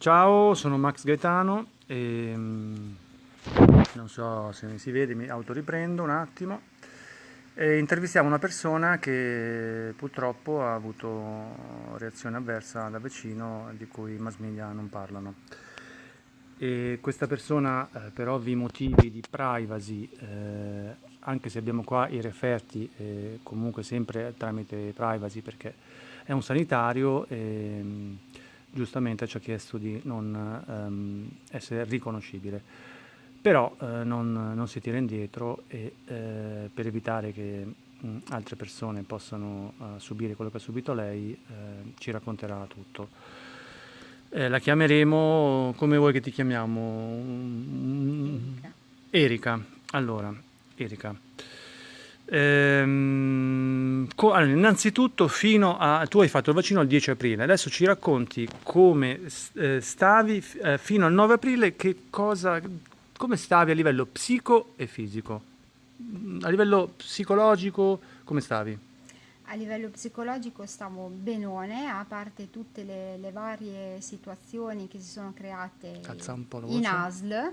Ciao, sono Max Gaetano e mm, non so se mi si vede, mi autoriprendo un attimo. E intervistiamo una persona che purtroppo ha avuto reazione avversa da vicino di cui i mass media non parlano. E questa persona eh, per ovvi motivi di privacy, eh, anche se abbiamo qua i referti, eh, comunque sempre tramite privacy perché è un sanitario, e, giustamente ci ha chiesto di non ehm, essere riconoscibile. Però eh, non, non, si tira indietro e eh, per evitare che mh, altre persone possano uh, subire quello che ha subito lei, eh, ci racconterà tutto. Eh, la chiameremo come vuoi che ti chiamiamo? Erika. Erika. Allora, Erika. Ehm, allora, innanzitutto fino a, tu hai fatto il vaccino il 10 aprile, adesso ci racconti come eh, stavi eh, fino al 9 aprile, cosa, come stavi a livello psico e fisico? Mm, a livello psicologico come stavi? A livello psicologico stavo benone, a parte tutte le, le varie situazioni che si sono create in ASL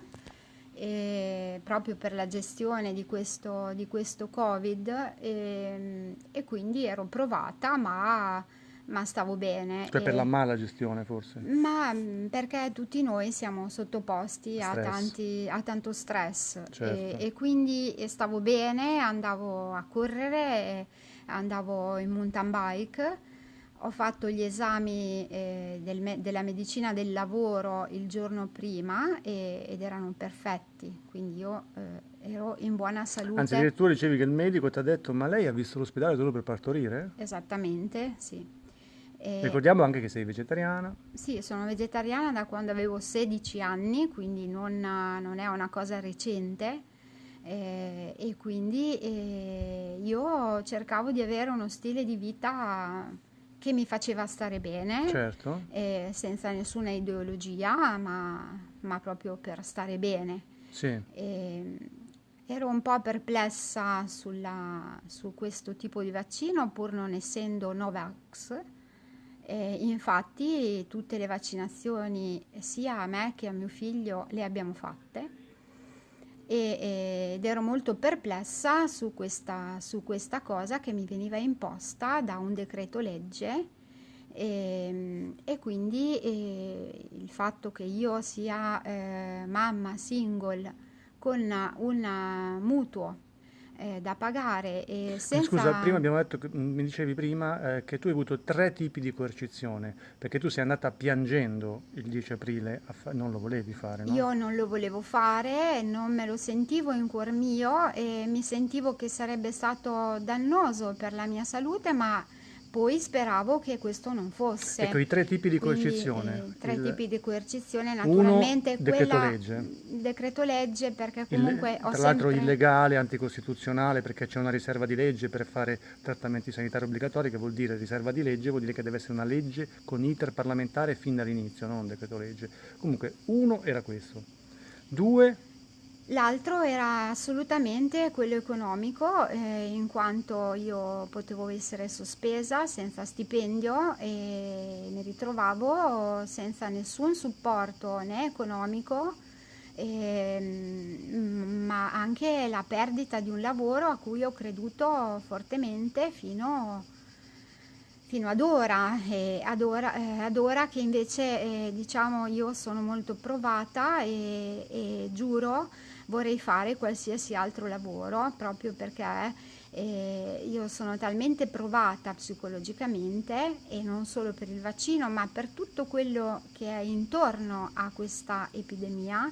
eh, proprio per la gestione di questo, di questo Covid e, e, quindi ero provata ma, ma stavo bene. Cioè per la mala gestione forse? Ma mm, perché tutti noi siamo sottoposti a, tanti, a, tanto stress certo. e, e, quindi stavo bene, andavo a correre, andavo in mountain bike ho fatto gli esami eh, del me- della medicina del lavoro il giorno prima e- ed erano perfetti, quindi io eh, ero in buona salute. Anzi, addirittura dicevi che il medico ti ha detto ma lei ha visto l'ospedale solo per partorire? Esattamente, sì. E... Ricordiamo anche che sei vegetariana. Sì, sono vegetariana da quando avevo 16 anni, quindi non, non è una cosa recente. Eh, e quindi eh, io cercavo di avere uno stile di vita che mi faceva stare bene, certo. eh, senza nessuna ideologia, ma, ma, proprio per stare bene. Sì. E, ero un po' perplessa sulla, su questo tipo di vaccino, pur non essendo Novax. E infatti tutte le vaccinazioni, sia a me che a mio figlio, le abbiamo fatte e, ed ero molto perplessa su questa, su questa, cosa che mi veniva imposta da un decreto legge e, e quindi e, il fatto che io sia eh, mamma single con un mutuo eh, da pagare e senza... Scusa, prima abbiamo detto, che, mi dicevi prima, eh, che tu hai avuto tre tipi di coercizione, perché tu sei andata piangendo il 10 aprile, fa- non lo volevi fare, no? Io non lo volevo fare, non me lo sentivo in cuor mio e mi sentivo che sarebbe stato dannoso per la mia salute, ma poi speravo che questo non fosse. Ecco, i tre tipi di coercizione. Quindi, eh, tre il... tipi di coercizione, naturalmente Uno, decreto legge. Decreto legge perché comunque il, Tra l'altro sempre... illegale, anticostituzionale perché c'è una riserva di legge per fare trattamenti sanitari obbligatori che vuol dire riserva di legge, vuol dire che deve essere una legge con iter parlamentare fin dall'inizio, non un decreto legge. Comunque uno era questo. Due, L'altro era assolutamente quello economico, eh, in quanto io potevo essere sospesa senza stipendio e mi ritrovavo senza nessun supporto né economico, eh, ma anche la perdita di un lavoro a cui ho creduto fortemente fino, fino ad ora, ad ora, eh, ad ora che invece eh, diciamo io sono molto provata e, e giuro vorrei fare qualsiasi altro lavoro proprio perché eh, io sono talmente provata psicologicamente e non solo per il vaccino ma per tutto quello che è intorno a questa epidemia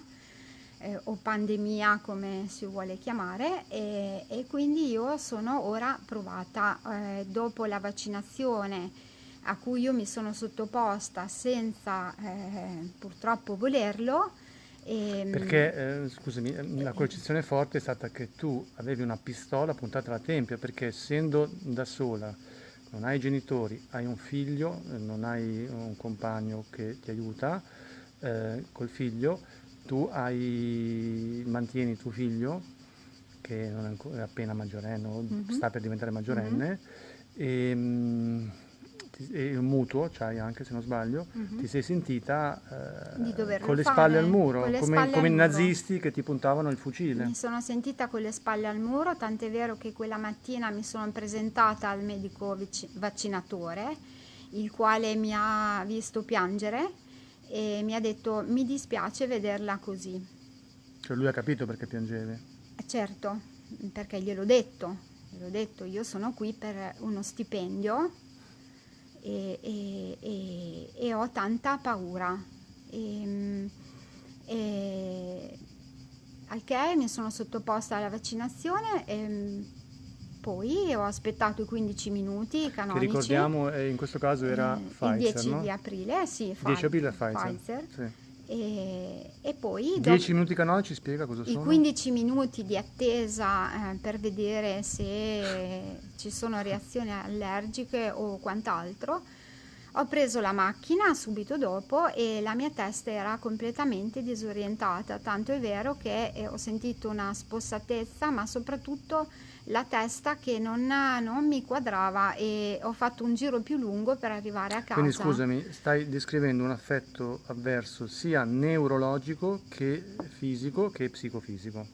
eh, o pandemia come si vuole chiamare e, e quindi io sono ora provata eh, dopo la vaccinazione a cui io mi sono sottoposta senza eh, purtroppo volerlo e, ehm, perché, eh, scusami, eh, la concezione forte è stata che tu avevi una pistola puntata alla tempia, perché essendo da sola, non hai genitori, hai un figlio, eh, non hai un compagno che ti aiuta eh, col figlio, tu hai, mantieni tuo figlio, che non è, appena maggiorenne, mm-hmm. sta per diventare maggiorenne, mm-hmm. e, ti- e un mutuo, c'hai anche se non sbaglio, Mhm. ti sei sentita eh, con le fare, spalle al muro, come, spalle come al i muro. nazisti che ti puntavano il fucile. Mi sono sentita con le spalle al muro, tant'è vero che quella mattina mi sono presentata al medico vici- vaccinatore, il quale mi ha visto piangere e mi ha detto mi dispiace vederla così. Cioè lui ha capito perché piangevi. Eh, Certo, perché gliel'ho detto, gliel'ho detto, io sono qui per uno stipendio e, e- e- e ho tanta paura. E, e- al che mi sono sottoposta alla vaccinazione e poi ho aspettato i 15 minuti Che canonici. ricordiamo eh, in questo caso era eh, il Pfizer, 10 no? di aprile, sì, 10 Pfi- aprile Pfizer. Pfizer. Sì. E, e poi dopo- 10 minuti canonici spiega cosa i sono? 15 minuti di attesa eh, per vedere se ci sono reazioni allergiche o quant'altro, ho preso la macchina subito dopo e la mia testa era completamente disorientata, tanto è vero che eh, ho sentito una spossatezza, ma soprattutto la testa che non, non mi quadrava e ho fatto un giro più lungo per arrivare a casa. Quindi scusami, stai descrivendo un affetto avverso sia neurologico che fisico che psicofisico.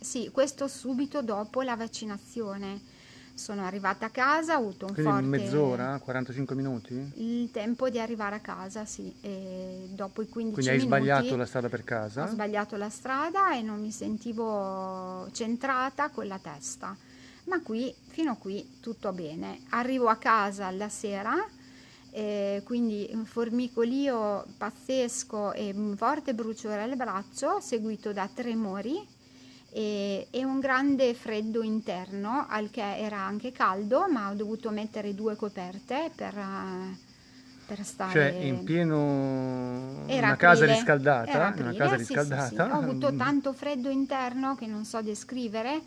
Sì, questo subito dopo la vaccinazione. Sono arrivata a casa, ho avuto un Quindi forte... mezz'ora, 45 minuti? Il tempo di arrivare a casa, sì. E dopo i 15 Quindi hai minuti sbagliato la strada per ho casa? sbagliato la strada e non mi sentivo centrata con la testa. Ma qui, fino a qui, tutto bene. Arrivo a casa alla sera, eh, quindi un formicolio pazzesco e un forte bruciore al braccio, seguito da tremori e, e un grande freddo interno, al che era anche caldo, ma ho dovuto mettere due coperte per, per stare... Cioè in pieno Era una casa aprile, riscaldata, in una aprile, casa sì, sì, sì. riscaldata. Ho avuto mm, tanto freddo interno che non so descrivere,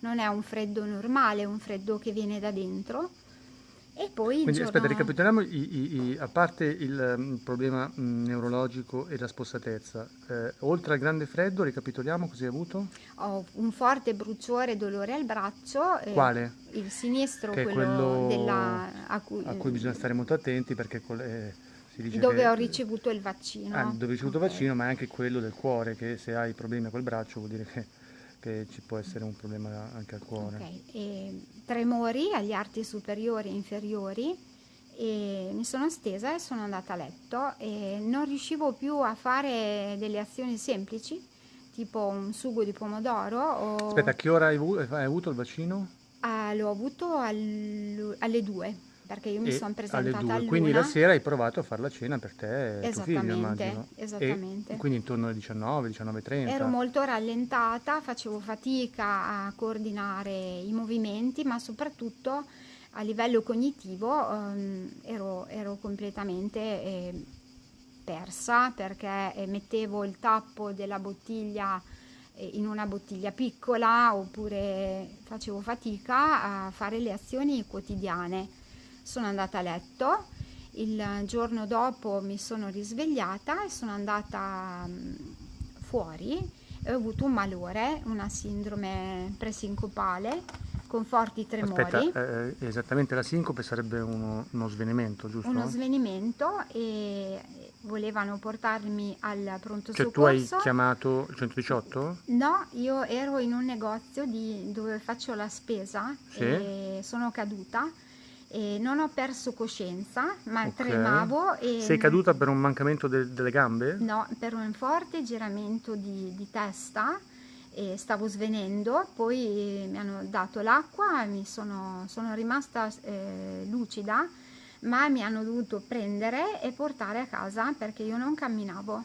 non è un freddo normale, è un freddo che viene da dentro. E poi il Quindi giorno... aspetta, ricapitoliamo, i- i- i- a parte il mm, problema mm, neurologico e la spossatezza, eh, oltre al grande freddo, ricapitoliamo cosa hai avuto? Ho un forte bruciore e dolore al braccio. eh, Quale? Il sinistro, quello, quello della, a cui, A cui bisogna stare molto attenti perché eh, dove che, ho ricevuto il vaccino. Ah, dove hai ricevuto Ok. vaccino, ma anche quello del cuore, che se hai problemi col braccio vuol dire che, che ci può essere un problema anche al cuore. Ok, e tremori agli arti superiori e inferiori e mi sono stesa e sono andata a letto e non riuscivo più a fare delle azioni semplici, tipo un sugo di pomodoro o Aspetta, a che ora hai avu- hai avuto il vaccino? Ah, l'ho avuto al- alle due, perché io mi sono alle presentata due. all'una. Quindi la sera hai provato a fare la cena per te e tuo figlio, Esattamente, immagino. esattamente. E quindi intorno alle 19, 19.30. Ero molto rallentata, facevo fatica a coordinare i movimenti, ma soprattutto a livello cognitivo ehm, ero, ero completamente eh, persa perché eh, mettevo il tappo della bottiglia eh, in una bottiglia piccola oppure facevo fatica a fare le azioni quotidiane. Sono andata a letto, il giorno dopo mi sono risvegliata e sono andata mm, fuori e ho avuto un malore, una sindrome presincopale con forti tremori. Aspetta, eh, esattamente la sincope sarebbe uno, uno svenimento, giusto? uno svenimento e volevano portarmi al pronto Cioè tu hai soccorso. chiamato il 118? No, io ero in un negozio di- dove faccio la spesa Sì. e sono caduta e non ho perso coscienza, ma Ok. tremavo e Sei caduta per un mancamento de- delle gambe? No, per un forte giramento di, di testa e stavo svenendo, poi mi hanno dato l'acqua, mi sono, sono rimasta eh, lucida, ma mi hanno dovuto prendere e portare a casa perché io non camminavo.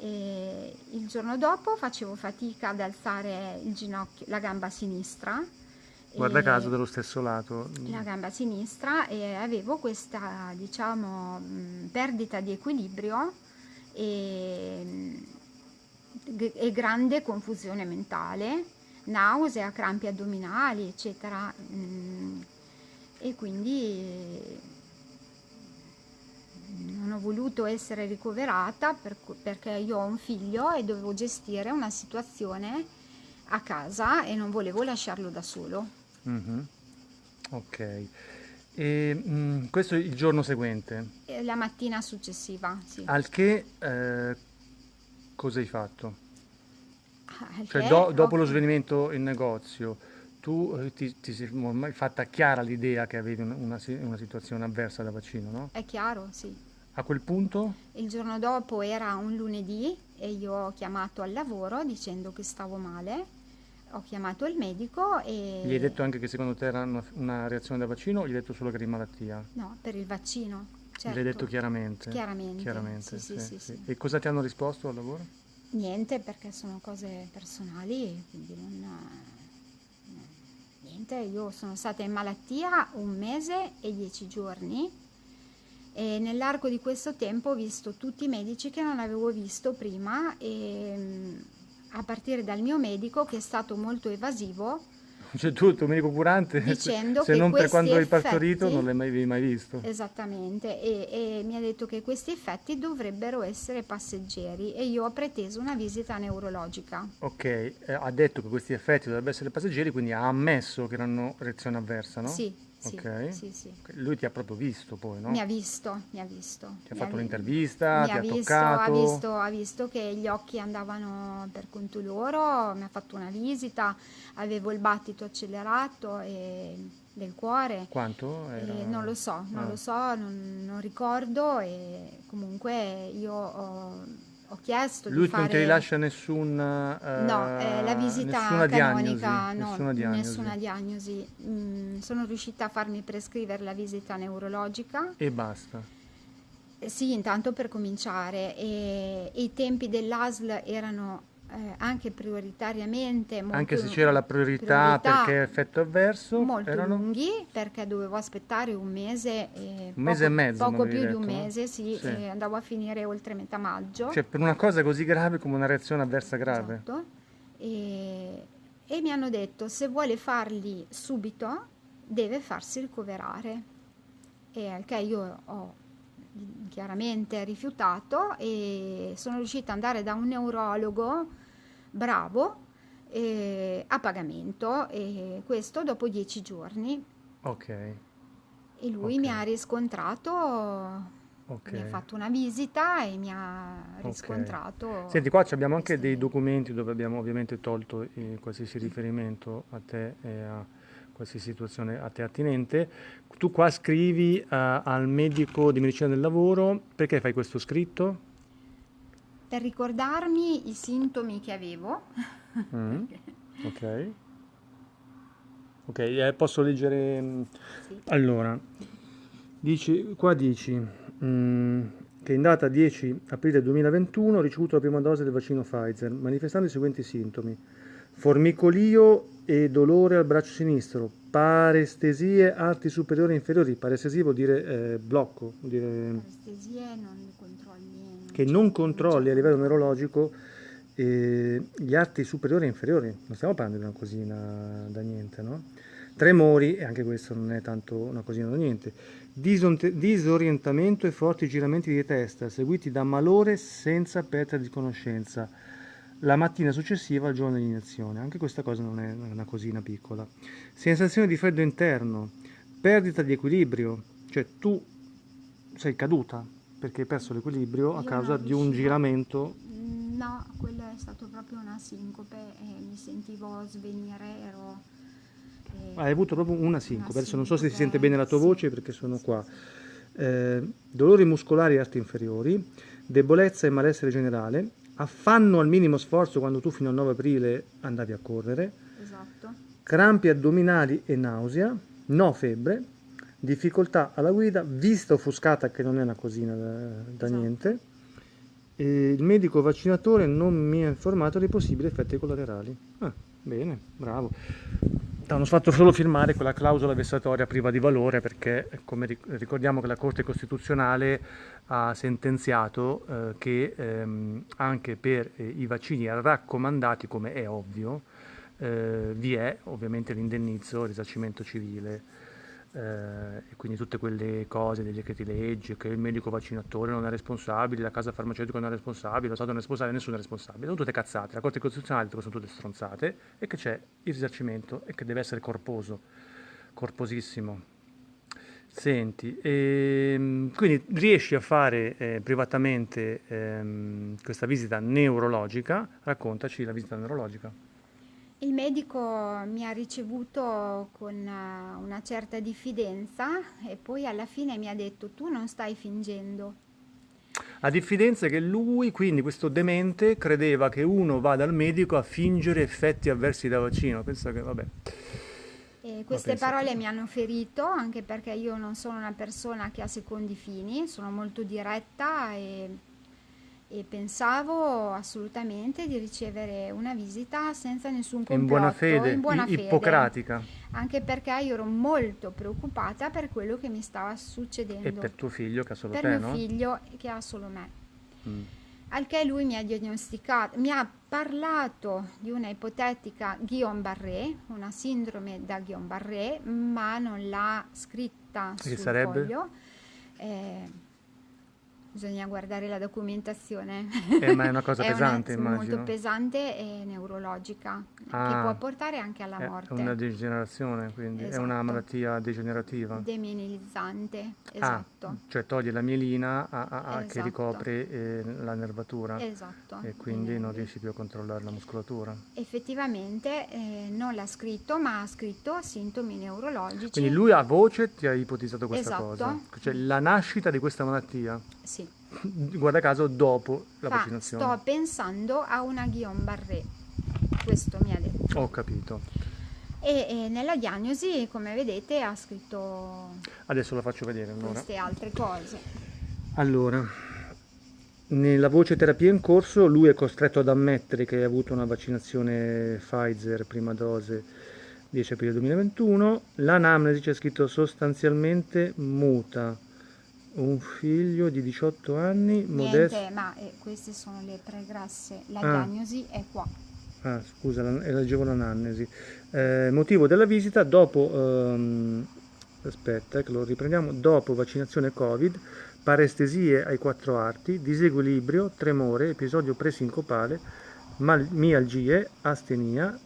E il giorno dopo facevo fatica ad alzare il ginocchio, la gamba sinistra. Guarda caso dello stesso lato. la gamba sinistra e avevo questa diciamo mh, perdita di equilibrio e, mh, e grande confusione mentale nausea crampi addominali eccetera e quindi non ho voluto essere ricoverata per perché io ho un figlio e dovevo gestire una situazione a casa e non volevo lasciarlo da solo Mhm. Ok. E, mh, questo è il giorno seguente. La mattina successiva, sì. Al che eh, cosa hai fatto? Al Cioè, che do- ho- dopo lo svenimento in negozio, tu eh, ti, ti sei ormai fatta chiara l'idea che avevi un- una, si- una situazione avversa da vaccino, no? È chiaro, sì. A quel punto, Il giorno dopo era un lunedì e io ho chiamato al lavoro dicendo che stavo male. Ho chiamato il medico e... gli hai detto anche che secondo te era una, una reazione da vaccino o gli hai detto solo che eri in malattia? No, per il vaccino. Certo. Gliel'hai detto chiaramente? Chiaramente, Chiaramente, sì, sì, sì. E cosa ti hanno risposto al lavoro? Niente perché sono cose personali, quindi non... Niente, io sono stata in malattia un mese e dieci giorni e nell'arco di questo tempo ho visto tutti i medici che non avevo visto prima e mm, a partire dal mio medico che è stato molto evasivo Cioè tu, il tuo medico curante, se- Dicendo se che non per quando hai partorito non l'hai mai, mai visto. Esattamente, e, e mi ha detto che questi effetti dovrebbero essere passeggeri e io ho preteso una visita neurologica. Ok, eh, ha detto che questi effetti dovrebbero essere passeggeri, quindi ha ammesso che erano reazione avversa, no? Sì, sì, Ok. sì, sì. Lui ti ha proprio visto poi, no? Mi ha visto, mi ha visto. Ti ha fatto vi- un'intervista, mi ti ha visto, toccato. Ha visto, ha visto che gli occhi andavano per conto loro, mi ha fatto una visita, avevo il battito accelerato e del cuore. Quanto? Era- non lo so, non Ah. lo so, non, non ricordo e comunque io ho, ho chiesto Lui di fare... non ti rilascia nessun, eh, No, eh, la visita nessuna canonica, diagnosi, no, nessuna diagnosi. nessuna diagnosi. Mm, sono riuscita a farmi prescrivere la visita neurologica. E basta. Eh, Sì, intanto per cominciare. E, e i tempi dell'ASL erano eh, anche prioritariamente Anche se c'era la priorità, priorità perché effetto avverso, molto erano... lunghi perché dovevo aspettare un mese e Un mese e mezzo, poco più di un detto, no? mese, sì, Sì. e andavo a finire oltre metà maggio. Cioè, per una cosa così grave come una reazione avversa grave. Esatto. E, e mi hanno detto se vuole farli subito deve farsi ricoverare. E al che io ho chiaramente rifiutato e sono riuscita ad andare da un neurologo bravo eh, a pagamento e questo dopo dieci giorni. Ok, e lui Ok. mi ha riscontrato ok. mi ha fatto una visita e mi ha riscontrato. Senti, qua abbiamo anche dei documenti dove abbiamo ovviamente tolto eh, qualsiasi riferimento a te e a qualsiasi situazione a te attinente. Tu qua scrivi eh, al medico di medicina del lavoro, perché fai questo scritto? per ricordarmi i sintomi che avevo Mm, Ok. Ok, eh, posso leggere... mm, Sì. Allora, dici, qua dici mm, che in data 10 aprile 2021 ho ricevuto la prima dose del vaccino Pfizer, manifestando i seguenti sintomi. Formicolio e dolore al braccio sinistro, parestesie arti superiori e inferiori. Parestesia vuol dire eh, blocco, vuol dire non controlli che non controlli a livello neurologico eh, gli arti superiori e inferiori. Non stiamo parlando di una cosina da niente, no? Tremori, e anche questo non è tanto una cosina da niente. Disorientamento e forti giramenti di testa, seguiti da malore senza perdita di conoscenza. La mattina successiva al giorno dell'iniezione. Anche questa cosa non è una cosina piccola. Sensazione di freddo interno, perdita di equilibrio, cioè tu sei caduta perché hai perso l'equilibrio a causa di un giramento. No, quello è stato proprio una sincope e mi sentivo svenire, ero... eh, Hai avuto proprio una sincope. Una Adesso non so se si sente bene la tua sì, voce perché sono sì, qua. sì. Eh, dolori muscolari e arti inferiori, debolezza e malessere generale, affanno al minimo sforzo quando tu fino al 9 aprile andavi a correre, Esatto. crampi addominali e nausea, no febbre, difficoltà alla guida, vista offuscata che non è una cosina da, da Esatto. niente. E il medico vaccinatore non mi ha informato dei possibili effetti collaterali. Ah, bene, bravo. Hanno fatto solo firmare quella clausola vessatoria priva di valore perché, come ric- ricordiamo che la Corte Costituzionale ha sentenziato eh, che ehm, anche per eh, i vaccini raccomandati, come è ovvio, eh, vi è ovviamente l'indennizzo, il risarcimento civile eh, e quindi tutte quelle cose dei decreti legge, che il medico vaccinatore non è responsabile, la casa farmaceutica non è responsabile, lo Stato non è responsabile, nessuno è responsabile, sono tutte cazzate, la Corte Costituzionale dice che sono tutte stronzate e che c'è il risarcimento e che deve essere corposo, corposissimo. Senti, ehm, quindi riesci a fare eh, privatamente ehm, questa visita neurologica? Raccontaci la visita neurologica. Il medico mi ha ricevuto con eh, una certa diffidenza e poi alla fine mi ha detto tu non stai fingendo. A diffidenza che lui, quindi questo demente, credeva che uno vada al medico a fingere effetti avversi da vaccino. Pensa che, vabbè. E queste parole mi hanno ferito anche perché io non sono una persona che ha secondi fini, sono molto diretta e, e pensavo assolutamente di ricevere una visita senza nessun complotto, in buona fede, in buona fede, ippocratica. Anche perché io ero molto preoccupata per quello che mi stava succedendo. E per tuo figlio che ha solo per te, mio no? figlio che ha solo me. Mm. Al che lui mi ha diagnosticato, mi ha parlato di una ipotetica Guillain-Barré, una sindrome da Guillain-Barré, ma non l'ha scritta Che sul sarebbe? foglio. Eh, bisogna guardare la documentazione. Eh, ma è una cosa È pesante, una, immagino. molto pesante e neurologica, Ah, che può portare anche alla È morte. una degenerazione, quindi è una Esatto. malattia degenerativa. Demilinizzante, Ah, esatto. cioè toglie la mielina a- a- a- che Esatto. ricopre eh, la nervatura Esatto. e quindi Eh, non riesci più a controllare la muscolatura. Effettivamente eh, non l'ha scritto, ma ha scritto sintomi neurologici. Quindi lui a voce ti ha ipotizzato questa Esatto. cosa, cioè la nascita di questa malattia, Sì. guarda caso dopo la Fa, vaccinazione. sto pensando a una Guillain-Barré, questo mi ha detto. Ho capito. E, e nella diagnosi, come vedete, ha scritto Adesso la faccio vedere allora. queste altre cose. Allora, nella voce terapia in corso lui è costretto ad ammettere che ha avuto una vaccinazione Pfizer prima dose 10 aprile 2021. L'anamnesi c'è scritto sostanzialmente muta. Un figlio di 18 anni, modesto. Niente, ma eh, queste sono le pregresse. La Ah. diagnosi è qua. Ah, scusa, la- eh, leggevo l'anamnesi. Eh, motivo della visita dopo, ehm, aspetta, eh, che lo riprendiamo, dopo vaccinazione Covid, parestesie ai quattro arti, disequilibrio, tremore, episodio presincopale, mal- mialgie, astenia,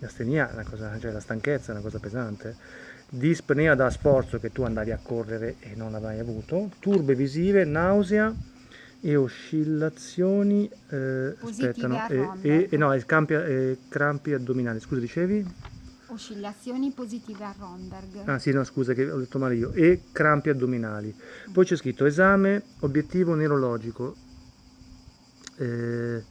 astenia è una cosa, cioè la stanchezza è una cosa pesante, dispnea da sforzo che tu andavi a correre e non l'avai avuto, turbe visive, nausea e oscillazioni eh, Positive aspetta, no, a e, e- e no, e campi, e crampi addominali. Scusa, dicevi? Oscillazioni positive a Romberg. Ah sì, no, scusa che ho detto male io. E crampi addominali. Poi c'è scritto esame obiettivo neurologico. Eh,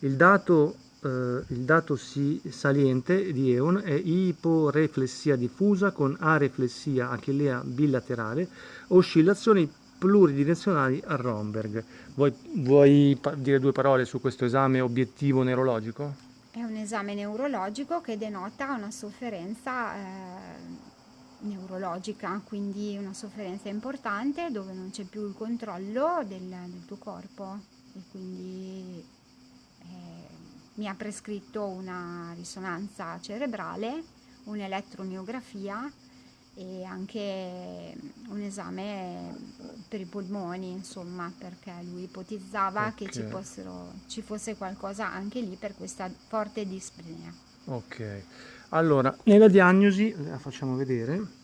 il dato, eh, il dato si- saliente di EON è iporeflessia diffusa con areflessia achillea bilaterale, oscillazioni pluridirezionali a Romberg. Vuoi, vuoi dire due parole su questo esame obiettivo neurologico? È un esame neurologico che denota una sofferenza eh, neurologica, quindi una sofferenza importante dove non c'è più il controllo del, del tuo corpo e quindi mi ha prescritto una risonanza cerebrale, un'elettromiografia e anche un esame per i polmoni, insomma, perché lui ipotizzava che ci, fossero- ci fosse qualcosa anche lì per questa forte dispnea. Ok, allora nella diagnosi, la facciamo vedere,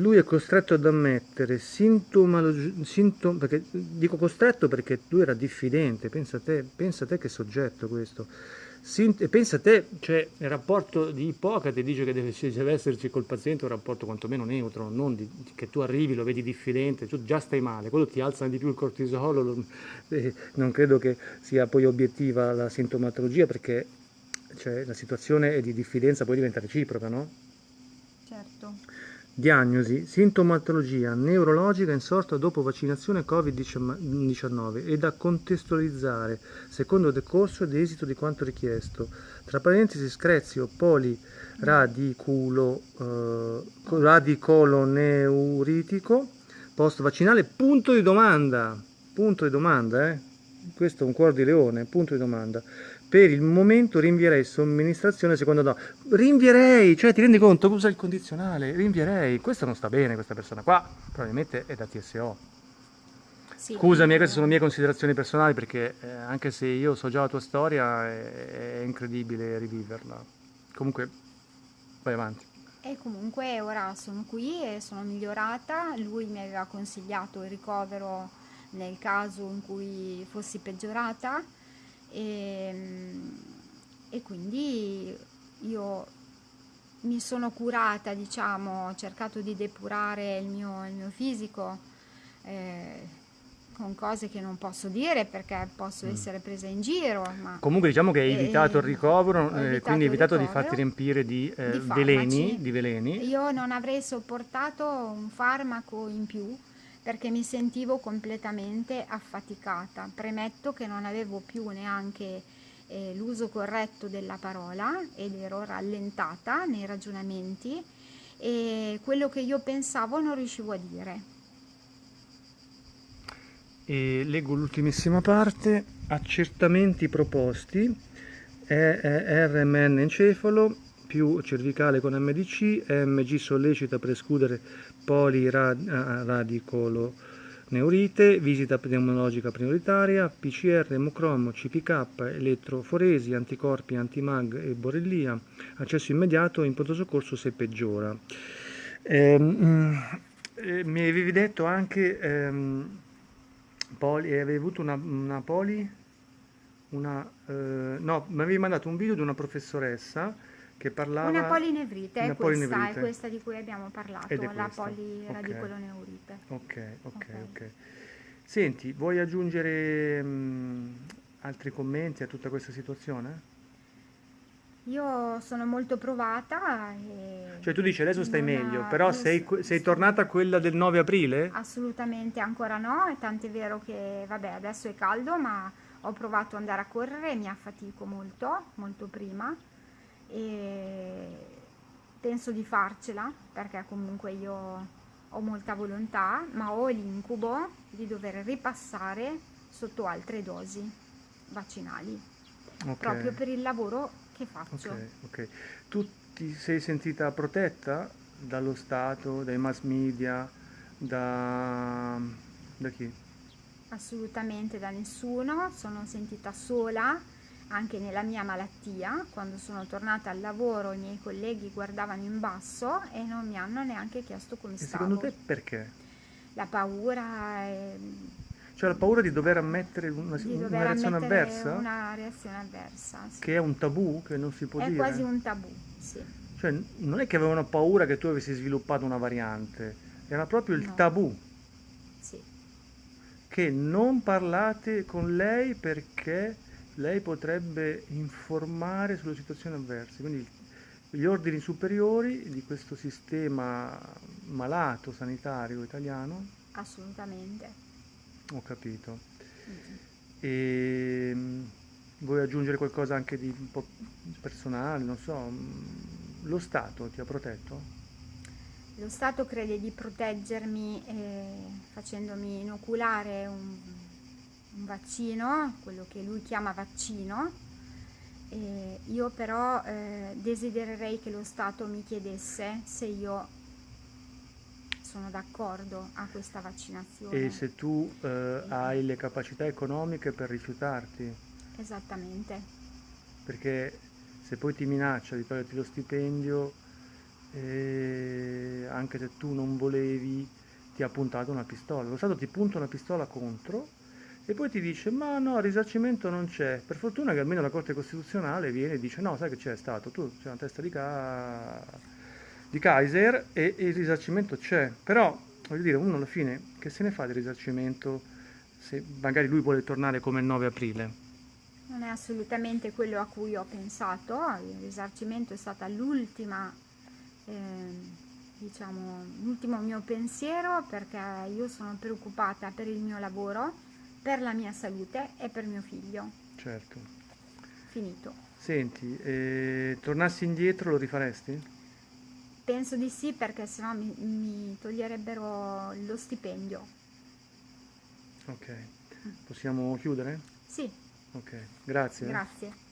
lui è costretto ad ammettere sintomologi- sintom- perché, dico costretto perché lui era diffidente, pensa a te, pensa a te che soggetto questo, Sint- pensa a te, cioè il rapporto di Ippocrate dice che deve, deve esserci col paziente un rapporto quantomeno neutro, non di- che tu arrivi, lo vedi diffidente, tu già stai male, quello ti alza di più il cortisolo, lo- eh, non credo che sia poi obiettiva la sintomatologia perché cioè, la situazione di diffidenza poi diventa reciproca, no? Certo. Diagnosi, sintomatologia neurologica insorta dopo vaccinazione Covid-19 e da contestualizzare secondo decorso ed esito di quanto richiesto. Tra parentesi screzio poliradiculo eh, post vaccinale punto di domanda punto di domanda eh? questo è un cuore di leone punto di domanda per il momento rinvierei somministrazione secondo no. Rinvierei cioè ti rendi conto usa il condizionale rinvierei. Questo non sta bene questa persona qua probabilmente è da TSO Sì, Scusami, eh, queste sono mie considerazioni personali perché eh, anche se io so già la tua storia è, è incredibile riviverla. Comunque, vai avanti. E comunque ora sono qui e sono migliorata, lui mi aveva consigliato il ricovero nel caso in cui fossi peggiorata e, e quindi io mi sono curata, diciamo, ho cercato di depurare il mio, il mio fisico eh, con cose che non posso dire perché posso mm. essere presa in giro. Comunque diciamo che hai evitato il ricovero, eh, evitato quindi hai evitato di farti riempire di, eh, di, veleni, di veleni. Io non avrei sopportato un farmaco in più perché mi sentivo completamente affaticata. Premetto che non avevo più neanche eh, l'uso corretto della parola ed ero rallentata nei ragionamenti e quello che io pensavo non riuscivo a dire. E leggo l'ultimissima parte, accertamenti proposti, RMN encefalo più cervicale con MDC, MG sollecita per escludere poliradicolo neurite, visita pneumologica prioritaria, PCR, emocromo, CPK, elettroforesi, anticorpi, antimag e borrellia, accesso immediato in pronto soccorso se peggiora. Ehm, eh, mi avevi detto anche, ehm, poli, avevi avuto una, una poli, una, eh, no, mi avevi mandato un video di una professoressa che parlava... Una polinevrite, una è, polinevrite. Questa, è questa di cui abbiamo parlato, la poliradicoloneurite. Ok, ok, ok. okay. Senti, vuoi aggiungere mh, mm, altri commenti a tutta questa situazione? Io sono molto provata. cioè tu dici adesso stai meglio, però sei, sei, tornata a quella del 9 aprile? Assolutamente ancora no, tant'è vero che vabbè adesso è caldo ma ho provato ad andare a correre mi affatico molto, molto prima e penso di farcela perché comunque io ho molta volontà ma ho l'incubo di dover ripassare sotto altre dosi vaccinali okay. proprio per il lavoro che faccio. Okay, ok, tu ti sei sentita protetta dallo Stato, dai mass media, da, da chi? Assolutamente da nessuno, sono sentita sola anche nella mia malattia, quando sono tornata al lavoro i miei colleghi guardavano in basso e non mi hanno neanche chiesto come e stavo. secondo te perché? La paura è... Cioè la paura di dover ammettere una, di dover una reazione avversa? Una reazione avversa, sì. Che è un tabù, che non si può è dire? È quasi un tabù, sì. Cioè non è che avevano paura che tu avessi sviluppato una variante, era proprio il no. tabù. Sì. Che non parlate con lei perché lei potrebbe informare sulle situazioni avverse. Quindi gli ordini superiori di questo sistema malato sanitario italiano? Assolutamente. Ho capito. Mm-hmm. E vuoi aggiungere qualcosa anche di un po' personale, non so, lo Stato ti ha protetto? Lo Stato crede di proteggermi eh, facendomi inoculare un un vaccino, quello che lui chiama vaccino, e io però eh, desidererei che lo Stato mi chiedesse se io sono d'accordo a questa vaccinazione. E se tu eh, hai le capacità economiche per rifiutarti? Esattamente. Perché se poi ti minaccia di toglierti lo stipendio, eh, anche se tu non volevi, ti ha puntato una pistola. Lo Stato ti punta una pistola contro e poi ti dice ma no, risarcimento non c'è. Per fortuna che almeno la Corte Costituzionale viene e dice no, sai che c'è stato, tu c'è una testa di, ca... di Kaiser e, il risarcimento c'è. Però, voglio dire, uno alla fine che se ne fa di risarcimento se magari lui vuole tornare come il 9 aprile? Non è assolutamente quello a cui ho pensato, il risarcimento è stata l'ultima, eh, diciamo, l'ultimo mio pensiero perché io sono preoccupata per il mio lavoro per la mia salute e per mio figlio. Certo. Finito. Senti, eh, tornassi indietro lo rifaresti? Penso di sì perché sennò mi, mi toglierebbero lo stipendio. Ok, possiamo chiudere? Sì. Ok, grazie. Grazie.